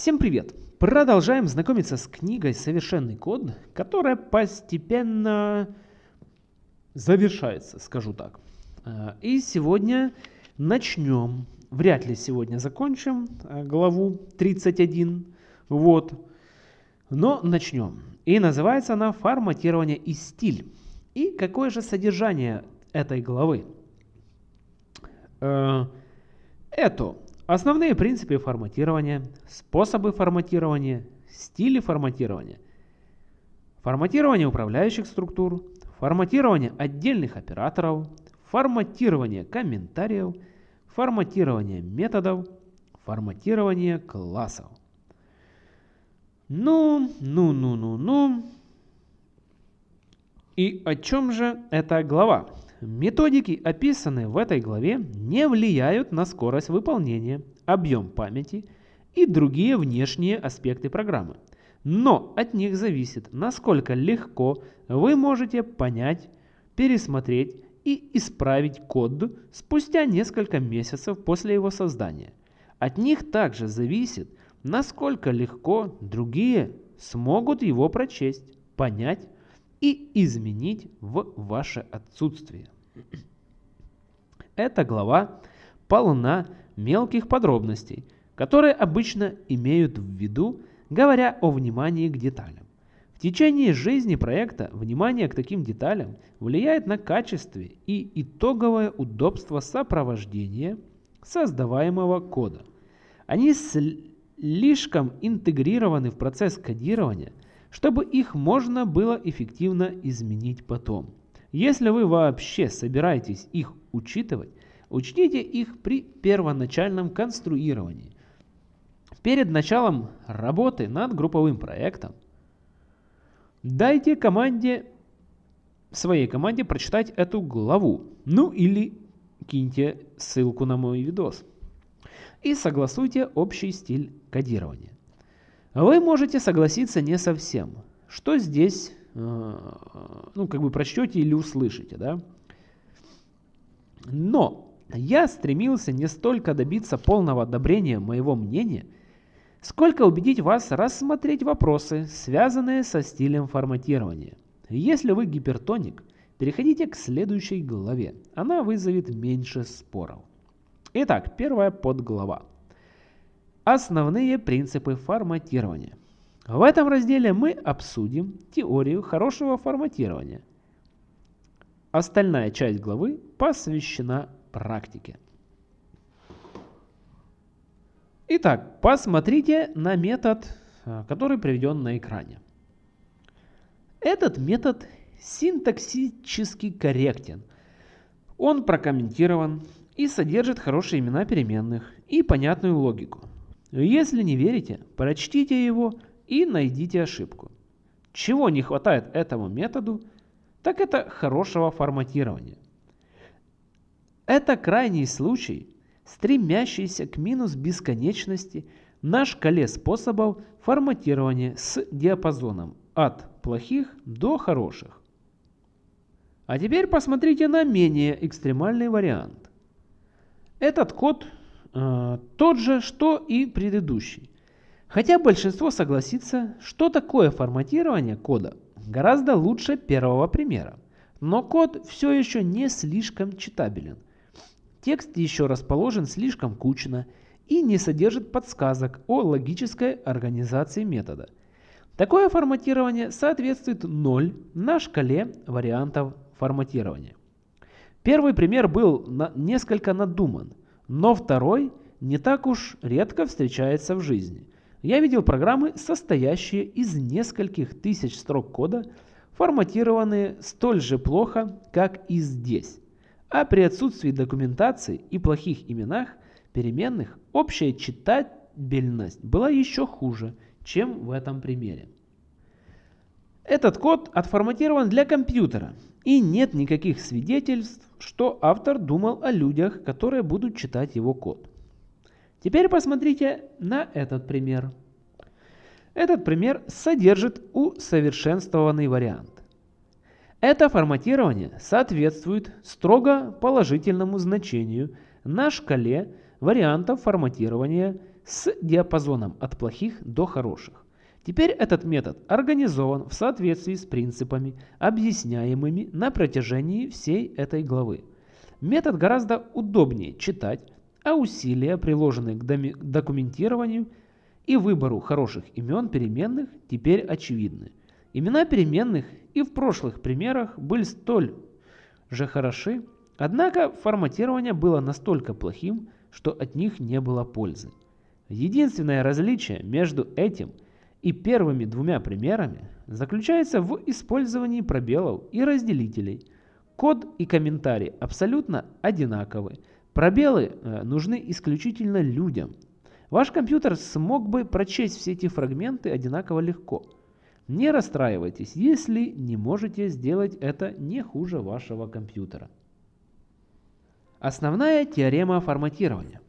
Всем привет! Продолжаем знакомиться с книгой «Совершенный код», которая постепенно завершается, скажу так. А, и сегодня начнем, вряд ли сегодня закончим а, главу 31, вот, но начнем. И называется она «Форматирование и стиль». И какое же содержание этой главы? А, это Основные принципы форматирования, способы форматирования, стили форматирования, форматирование управляющих структур, форматирование отдельных операторов, форматирование комментариев, форматирование методов, форматирование классов. Ну, ну, ну, ну, ну. И о чем же эта глава? Методики, описанные в этой главе, не влияют на скорость выполнения, объем памяти и другие внешние аспекты программы. Но от них зависит, насколько легко вы можете понять, пересмотреть и исправить код спустя несколько месяцев после его создания. От них также зависит, насколько легко другие смогут его прочесть, понять и изменить в ваше отсутствие. Эта глава полна мелких подробностей, которые обычно имеют в виду, говоря о внимании к деталям. В течение жизни проекта внимание к таким деталям влияет на качество и итоговое удобство сопровождения создаваемого кода. Они слишком интегрированы в процесс кодирования – чтобы их можно было эффективно изменить потом. Если вы вообще собираетесь их учитывать, учтите их при первоначальном конструировании. Перед началом работы над групповым проектом дайте команде, своей команде прочитать эту главу, ну или киньте ссылку на мой видос и согласуйте общий стиль кодирования. Вы можете согласиться не совсем. Что здесь, э, ну, как бы прочтете или услышите, да? Но я стремился не столько добиться полного одобрения моего мнения, сколько убедить вас рассмотреть вопросы, связанные со стилем форматирования. Если вы гипертоник, переходите к следующей главе. Она вызовет меньше споров. Итак, первая подглава. Основные принципы форматирования. В этом разделе мы обсудим теорию хорошего форматирования. Остальная часть главы посвящена практике. Итак, посмотрите на метод, э, который приведен на экране. Этот метод синтаксически корректен. Он прокомментирован и содержит хорошие имена переменных и понятную логику. Если не верите, прочтите его и найдите ошибку. Чего не хватает этому методу, так это хорошего форматирования. Это крайний случай, стремящийся к минус бесконечности на шкале способов форматирования с диапазоном от плохих до хороших. А теперь посмотрите на менее экстремальный вариант. Этот код Э, тот же, что и предыдущий. Хотя большинство согласится, что такое форматирование кода гораздо лучше первого примера. Но код все еще не слишком читабелен. Текст еще расположен слишком кучно и не содержит подсказок о логической организации метода. Такое форматирование соответствует 0 на шкале вариантов форматирования. Первый пример был на несколько надуман – но второй не так уж редко встречается в жизни. Я видел программы, состоящие из нескольких тысяч строк кода, форматированные столь же плохо, как и здесь. А при отсутствии документации и плохих именах переменных общая читабельность была еще хуже, чем в этом примере. Этот код отформатирован для компьютера, и нет никаких свидетельств, что автор думал о людях, которые будут читать его код. Теперь посмотрите на этот пример. Этот пример содержит усовершенствованный вариант. Это форматирование соответствует строго положительному значению на шкале вариантов форматирования с диапазоном от плохих до хороших. Теперь этот метод организован в соответствии с принципами, объясняемыми на протяжении всей этой главы. Метод гораздо удобнее читать, а усилия, приложенные к документированию и выбору хороших имен переменных, теперь очевидны. Имена переменных и в прошлых примерах были столь же хороши, однако форматирование было настолько плохим, что от них не было пользы. Единственное различие между этим и первыми двумя примерами заключается в использовании пробелов и разделителей. Код и комментарий абсолютно одинаковы. Пробелы э, нужны исключительно людям. Ваш компьютер смог бы прочесть все эти фрагменты одинаково легко. Не расстраивайтесь, если не можете сделать это не хуже вашего компьютера. Основная теорема форматирования.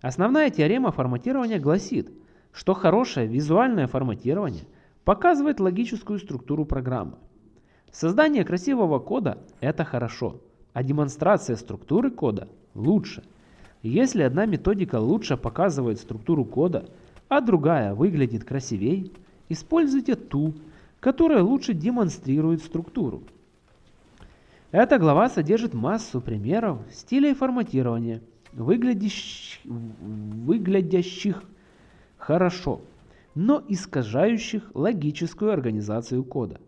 Основная теорема форматирования гласит, что хорошее визуальное форматирование показывает логическую структуру программы. Создание красивого кода – это хорошо, а демонстрация структуры кода – лучше. Если одна методика лучше показывает структуру кода, а другая выглядит красивей, используйте ту, которая лучше демонстрирует структуру. Эта глава содержит массу примеров стилей форматирования, выглядящих, хорошо, но искажающих логическую организацию кода.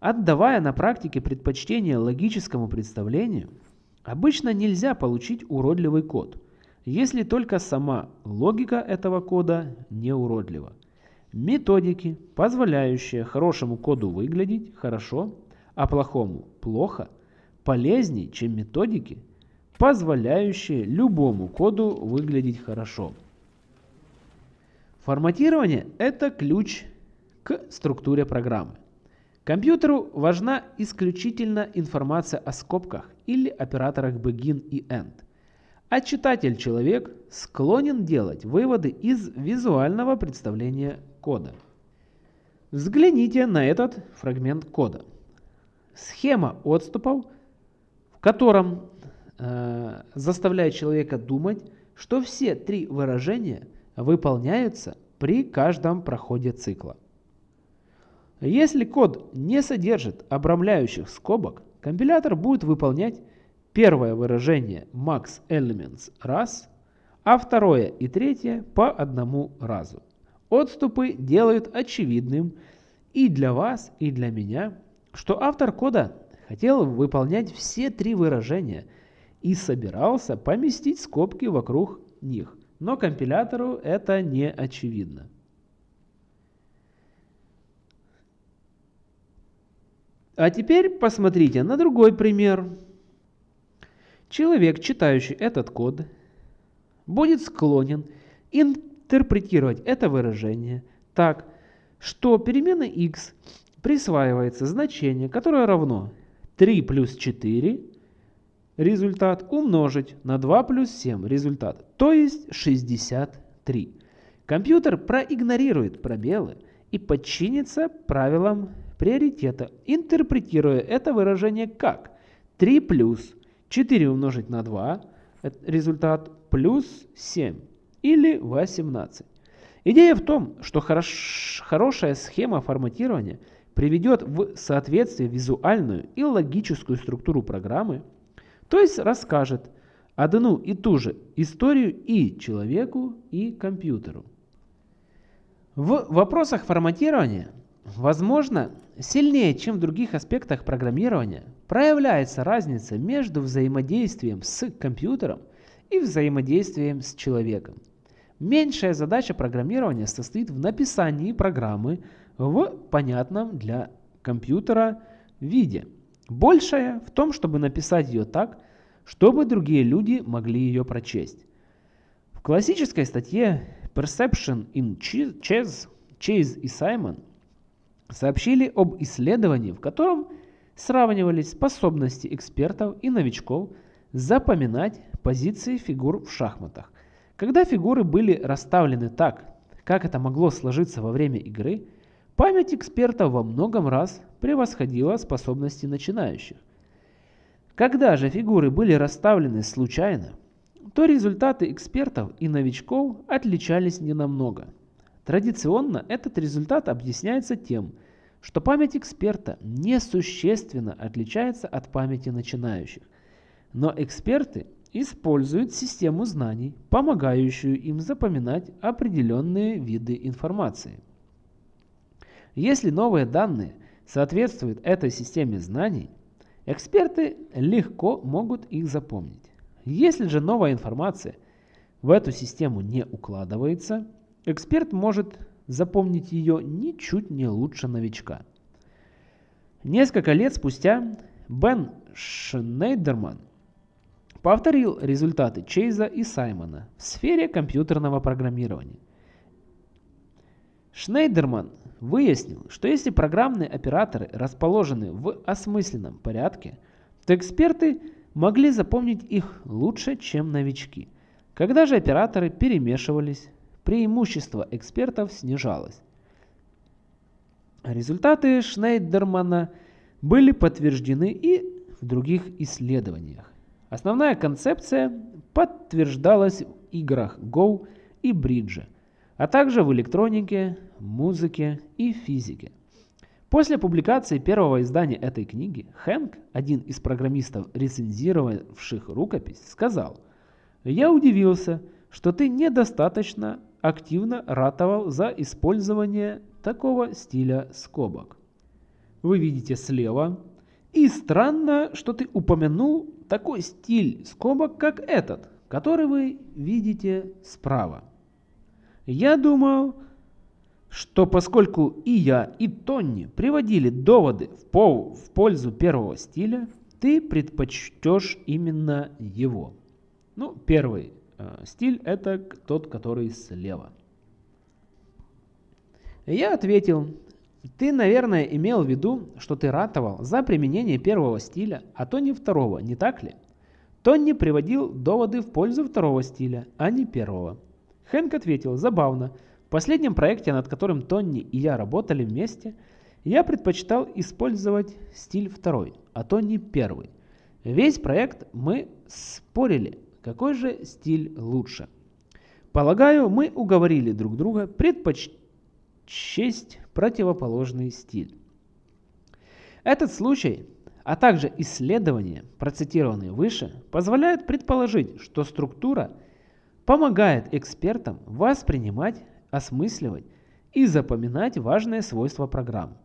Отдавая на практике предпочтение логическому представлению, обычно нельзя получить уродливый код, если только сама логика этого кода не уродлива. Методики, позволяющие хорошему коду выглядеть хорошо, а плохому плохо, полезнее, чем методики, позволяющие любому коду выглядеть хорошо. Форматирование – это ключ к структуре программы. Компьютеру важна исключительно информация о скобках или операторах begin и end. А читатель-человек склонен делать выводы из визуального представления кода. Взгляните на этот фрагмент кода. Схема отступов, в котором э, заставляет человека думать, что все три выражения выполняются при каждом проходе цикла. Если код не содержит обрамляющих скобок, компилятор будет выполнять первое выражение max elements раз, а второе и третье по одному разу. Отступы делают очевидным и для вас, и для меня, что автор кода хотел выполнять все три выражения и собирался поместить скобки вокруг них, но компилятору это не очевидно. А теперь посмотрите на другой пример. Человек, читающий этот код, будет склонен интерпретировать это выражение так, что переменной x присваивается значение, которое равно 3 плюс 4 результат умножить на 2 плюс 7 результат, то есть 63. Компьютер проигнорирует пробелы и подчинится правилам приоритета, интерпретируя это выражение как 3 плюс 4 умножить на 2, результат плюс 7 или 18. Идея в том, что хорош, хорошая схема форматирования приведет в соответствие визуальную и логическую структуру программы, то есть расскажет одну и ту же историю и человеку, и компьютеру. В вопросах форматирования, возможно, сильнее, чем в других аспектах программирования, проявляется разница между взаимодействием с компьютером и взаимодействием с человеком. Меньшая задача программирования состоит в написании программы в понятном для компьютера виде. Большая в том, чтобы написать ее так, чтобы другие люди могли ее прочесть. В классической статье Perception in Chess, Chase и Саймон сообщили об исследовании, в котором сравнивались способности экспертов и новичков запоминать позиции фигур в шахматах. Когда фигуры были расставлены так, как это могло сложиться во время игры, память экспертов во многом раз превосходила способности начинающих. Когда же фигуры были расставлены случайно, то результаты экспертов и новичков отличались ненамного. Традиционно этот результат объясняется тем, что память эксперта несущественно отличается от памяти начинающих. Но эксперты используют систему знаний, помогающую им запоминать определенные виды информации. Если новые данные соответствуют этой системе знаний, эксперты легко могут их запомнить. Если же новая информация в эту систему не укладывается, эксперт может запомнить ее ничуть не лучше новичка. Несколько лет спустя Бен Шнейдерман повторил результаты Чейза и Саймона в сфере компьютерного программирования. Шнейдерман выяснил, что если программные операторы расположены в осмысленном порядке, то эксперты могли запомнить их лучше, чем новички. Когда же операторы перемешивались, преимущество экспертов снижалось. Результаты Шнейдермана были подтверждены и в других исследованиях. Основная концепция подтверждалась в играх Go и бридже, а также в электронике, музыке и физике. После публикации первого издания этой книги Хэнк, один из программистов, рецензировавших рукопись, сказал, «Я удивился, что ты недостаточно активно ратовал за использование такого стиля скобок. Вы видите слева, и странно, что ты упомянул такой стиль скобок, как этот, который вы видите справа. Я думал, что поскольку и я, и Тонни приводили доводы в, пол, в пользу первого стиля, ты предпочтешь именно его. Ну, первый э, стиль это тот, который слева. Я ответил, ты, наверное, имел в виду, что ты ратовал за применение первого стиля, а то не второго, не так ли? Тонни приводил доводы в пользу второго стиля, а не первого. Хэнк ответил, забавно. Последнем проекте, над которым Тонни и я работали вместе, я предпочитал использовать стиль второй, а Тонни первый. Весь проект мы спорили, какой же стиль лучше. Полагаю, мы уговорили друг друга предпочтить честь противоположный стиль. Этот случай, а также исследования, процитированные выше, позволяют предположить, что структура помогает экспертам воспринимать, осмысливать и запоминать важные свойства программ.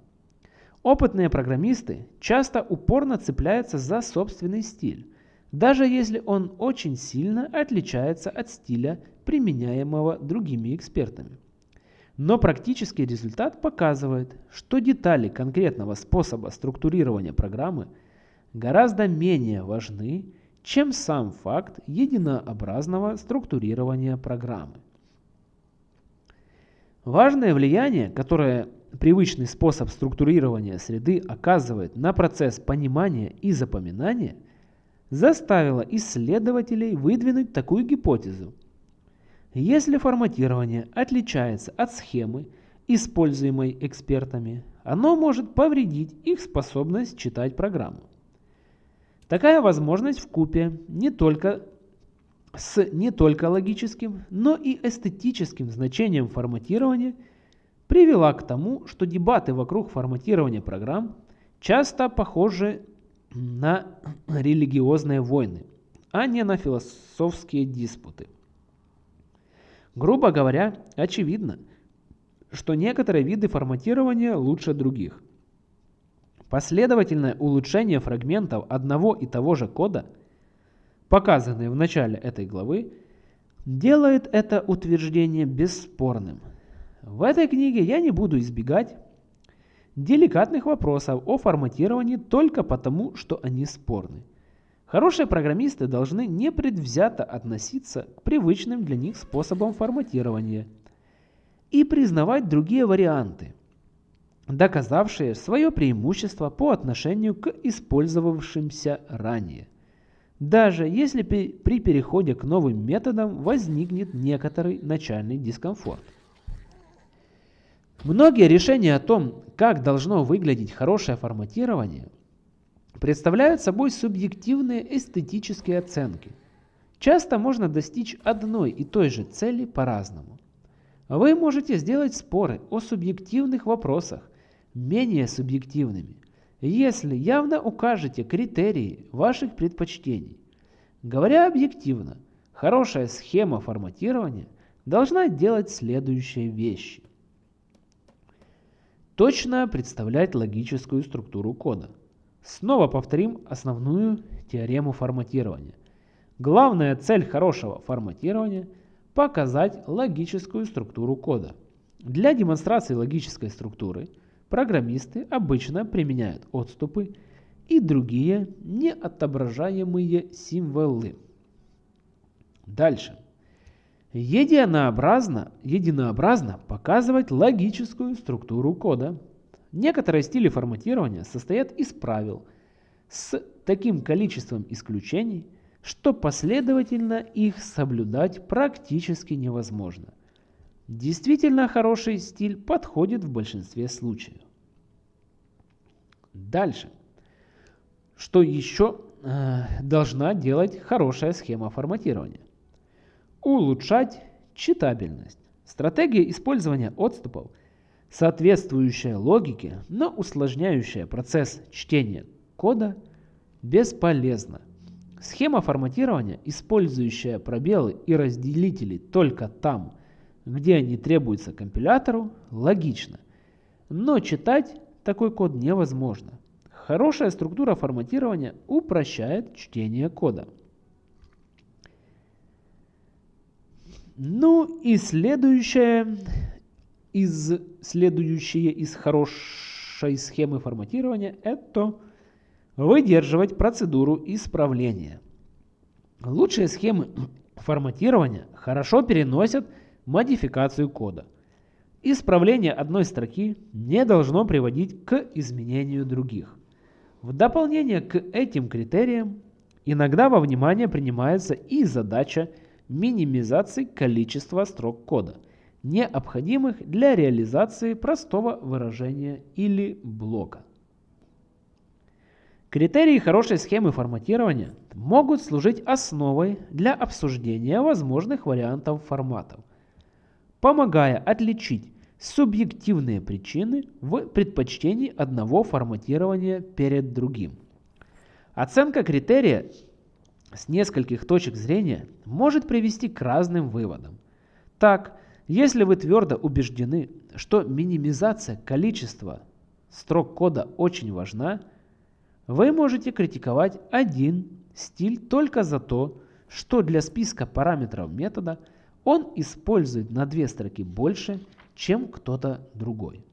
Опытные программисты часто упорно цепляются за собственный стиль, даже если он очень сильно отличается от стиля, применяемого другими экспертами. Но практический результат показывает, что детали конкретного способа структурирования программы гораздо менее важны, чем сам факт единообразного структурирования программы. Важное влияние, которое привычный способ структурирования среды оказывает на процесс понимания и запоминания, заставило исследователей выдвинуть такую гипотезу – если форматирование отличается от схемы, используемой экспертами, оно может повредить их способность читать программу. Такая возможность в купе не только с не только логическим, но и эстетическим значением форматирования привела к тому, что дебаты вокруг форматирования программ часто похожи на религиозные войны, а не на философские диспуты. Грубо говоря, очевидно, что некоторые виды форматирования лучше других. Последовательное улучшение фрагментов одного и того же кода, показанное в начале этой главы, делает это утверждение бесспорным. В этой книге я не буду избегать деликатных вопросов о форматировании только потому, что они спорны. Хорошие программисты должны непредвзято относиться к привычным для них способам форматирования и признавать другие варианты, доказавшие свое преимущество по отношению к использовавшимся ранее. Даже если при переходе к новым методам возникнет некоторый начальный дискомфорт. Многие решения о том, как должно выглядеть хорошее форматирование, представляют собой субъективные эстетические оценки. Часто можно достичь одной и той же цели по-разному. Вы можете сделать споры о субъективных вопросах менее субъективными, если явно укажете критерии ваших предпочтений. Говоря объективно, хорошая схема форматирования должна делать следующие вещи. Точно представлять логическую структуру кода. Снова повторим основную теорему форматирования. Главная цель хорошего форматирования – показать логическую структуру кода. Для демонстрации логической структуры программисты обычно применяют отступы и другие неотображаемые символы. Дальше. Единообразно, единообразно показывать логическую структуру кода. Некоторые стили форматирования состоят из правил с таким количеством исключений, что последовательно их соблюдать практически невозможно. Действительно хороший стиль подходит в большинстве случаев. Дальше. Что еще э, должна делать хорошая схема форматирования? Улучшать читабельность. Стратегия использования отступов, соответствующая логике, но усложняющая процесс чтения кода, бесполезна. Схема форматирования, использующая пробелы и разделители только там, где они требуются компилятору, логична. Но читать такой код невозможно. Хорошая структура форматирования упрощает чтение кода. Ну и следующее из, следующее из хорошей схемы форматирования это выдерживать процедуру исправления. Лучшие схемы форматирования хорошо переносят модификацию кода. Исправление одной строки не должно приводить к изменению других. В дополнение к этим критериям иногда во внимание принимается и задача минимизации количества строк кода, необходимых для реализации простого выражения или блока. Критерии хорошей схемы форматирования могут служить основой для обсуждения возможных вариантов форматов, помогая отличить субъективные причины в предпочтении одного форматирования перед другим. Оценка критерия с нескольких точек зрения может привести к разным выводам. Так, если вы твердо убеждены, что минимизация количества строк кода очень важна, вы можете критиковать один стиль только за то, что для списка параметров метода он использует на две строки больше, чем кто-то другой.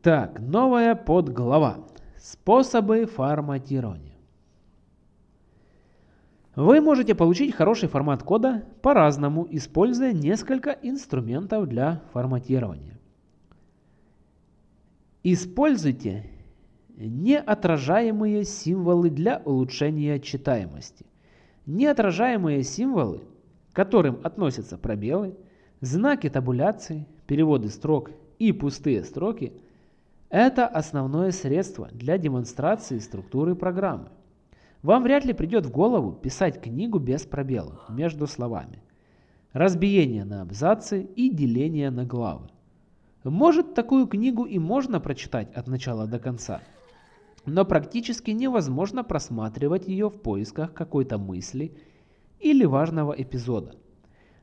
Так, новая подглава. Способы форматирования. Вы можете получить хороший формат кода по-разному, используя несколько инструментов для форматирования. Используйте неотражаемые символы для улучшения читаемости. Неотражаемые символы, к которым относятся пробелы, знаки табуляции, переводы строк и пустые строки – это основное средство для демонстрации структуры программы. Вам вряд ли придет в голову писать книгу без пробелов между словами, разбиение на абзацы и деление на главы. Может, такую книгу и можно прочитать от начала до конца, но практически невозможно просматривать ее в поисках какой-то мысли или важного эпизода.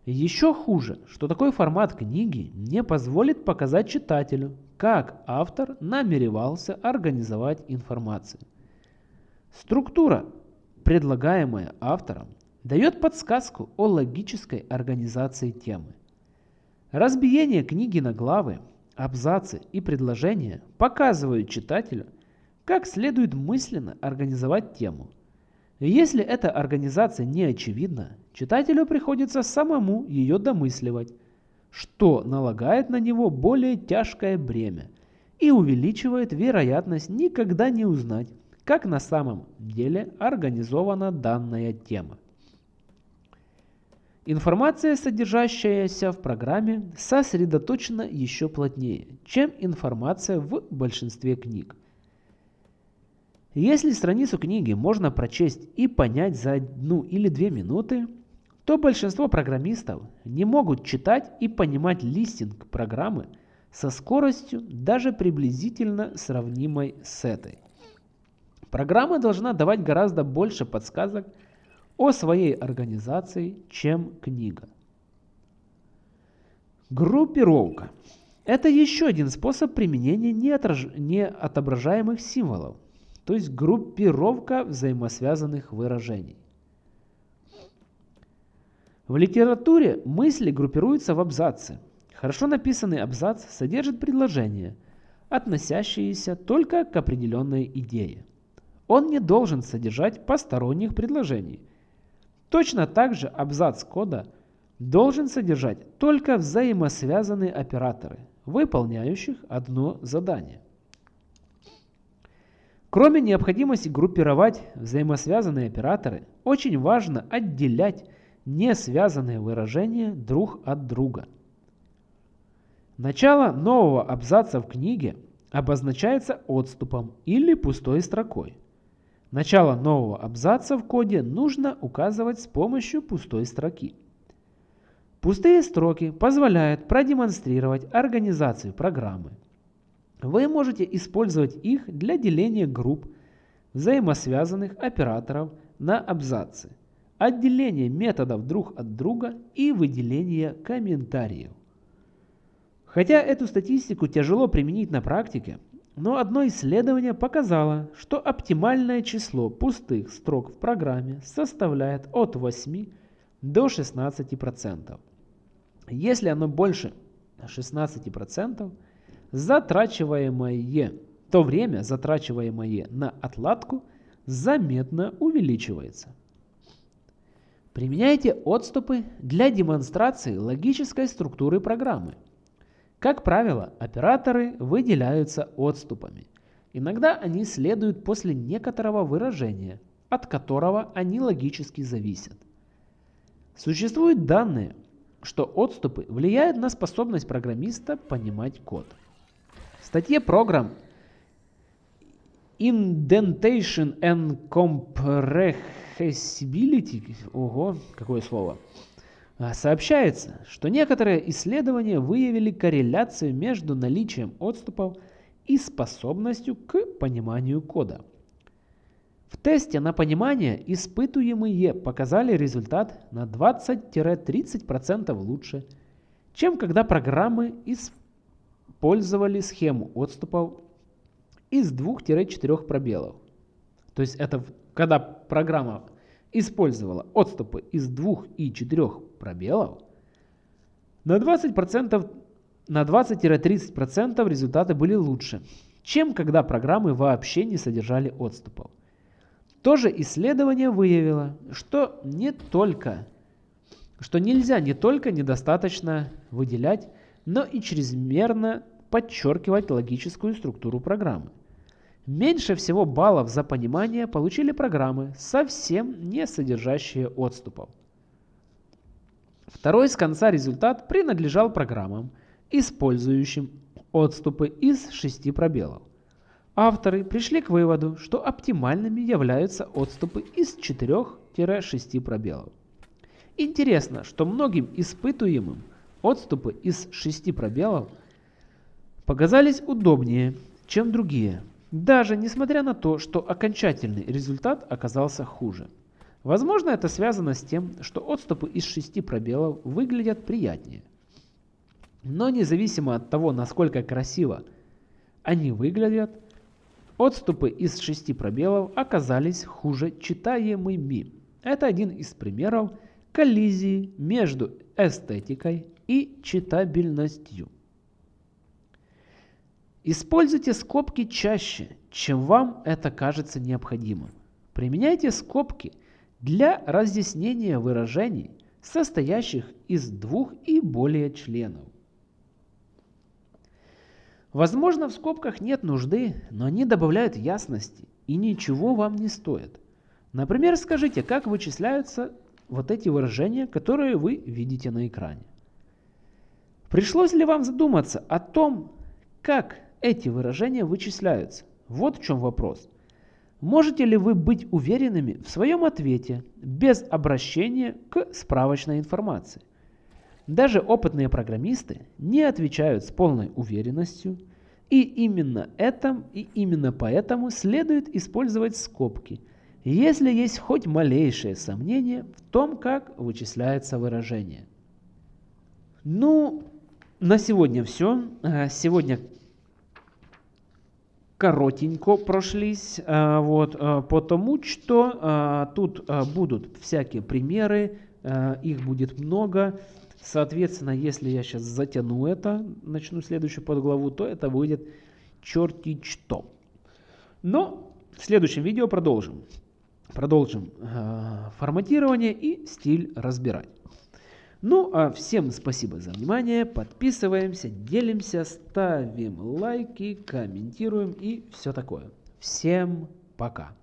Еще хуже, что такой формат книги не позволит показать читателю, как автор намеревался организовать информацию. Структура, предлагаемая автором, дает подсказку о логической организации темы. Разбиение книги на главы абзацы и предложения показывают читателю, как следует мысленно организовать тему. Если эта организация не очевидна, читателю приходится самому ее домысливать, что налагает на него более тяжкое бремя и увеличивает вероятность никогда не узнать, как на самом деле организована данная тема. Информация, содержащаяся в программе, сосредоточена еще плотнее, чем информация в большинстве книг. Если страницу книги можно прочесть и понять за одну или две минуты, то большинство программистов не могут читать и понимать листинг программы со скоростью даже приблизительно сравнимой с этой. Программа должна давать гораздо больше подсказок о своей организации, чем книга. Группировка. Это еще один способ применения неотображаемых символов, то есть группировка взаимосвязанных выражений. В литературе мысли группируются в абзацы. Хорошо написанный абзац содержит предложения, относящиеся только к определенной идее. Он не должен содержать посторонних предложений. Точно так же абзац кода должен содержать только взаимосвязанные операторы, выполняющих одно задание. Кроме необходимости группировать взаимосвязанные операторы, очень важно отделять не связанные выражения друг от друга. Начало нового абзаца в книге обозначается отступом или пустой строкой. Начало нового абзаца в коде нужно указывать с помощью пустой строки. Пустые строки позволяют продемонстрировать организацию программы. Вы можете использовать их для деления групп взаимосвязанных операторов на абзацы отделение методов друг от друга и выделение комментариев. Хотя эту статистику тяжело применить на практике, но одно исследование показало, что оптимальное число пустых строк в программе составляет от 8 до 16%. Если оно больше 16%, затрачиваемое, то время, затрачиваемое на отладку, заметно увеличивается. Применяйте отступы для демонстрации логической структуры программы. Как правило, операторы выделяются отступами. Иногда они следуют после некоторого выражения, от которого они логически зависят. Существуют данные, что отступы влияют на способность программиста понимать код. Статье программ Indentation and Comprehension Accessibility, ого, какое слово, а, сообщается, что некоторые исследования выявили корреляцию между наличием отступов и способностью к пониманию кода. В тесте на понимание испытуемые показали результат на 20-30% лучше, чем когда программы использовали схему отступов из 2-4 пробелов. То есть это когда программа использовала отступы из 2 и 4 пробелов, на 20%, на 20-30% результаты были лучше, чем когда программы вообще не содержали отступов. То же исследование выявило, что не только что нельзя не только недостаточно выделять, но и чрезмерно подчеркивать логическую структуру программы. Меньше всего баллов за понимание получили программы, совсем не содержащие отступов. Второй с конца результат принадлежал программам, использующим отступы из шести пробелов. Авторы пришли к выводу, что оптимальными являются отступы из 4-6 пробелов. Интересно, что многим испытуемым отступы из 6 пробелов показались удобнее, чем другие, даже несмотря на то, что окончательный результат оказался хуже. Возможно, это связано с тем, что отступы из шести пробелов выглядят приятнее. Но независимо от того, насколько красиво они выглядят, отступы из шести пробелов оказались хуже читаемыми. Это один из примеров коллизии между эстетикой и читабельностью. Используйте скобки чаще, чем вам это кажется необходимым. Применяйте скобки для разъяснения выражений, состоящих из двух и более членов. Возможно, в скобках нет нужды, но они добавляют ясности и ничего вам не стоят. Например, скажите, как вычисляются вот эти выражения, которые вы видите на экране. Пришлось ли вам задуматься о том, как эти выражения вычисляются. Вот в чем вопрос. Можете ли вы быть уверенными в своем ответе без обращения к справочной информации? Даже опытные программисты не отвечают с полной уверенностью, и именно, этом, и именно поэтому следует использовать скобки, если есть хоть малейшее сомнение в том, как вычисляется выражение. Ну, на сегодня все. А, сегодня коротенько прошлись, а, вот, а, потому что тут будут всякие примеры, их будет много. Соответственно, если я сейчас затяну это, начну следующую подглаву, то это выйдет черти что. Но в следующем видео продолжим. Продолжим форматирование и стиль разбирать. Ну а всем спасибо за внимание, подписываемся, делимся, ставим лайки, комментируем и все такое. Всем пока!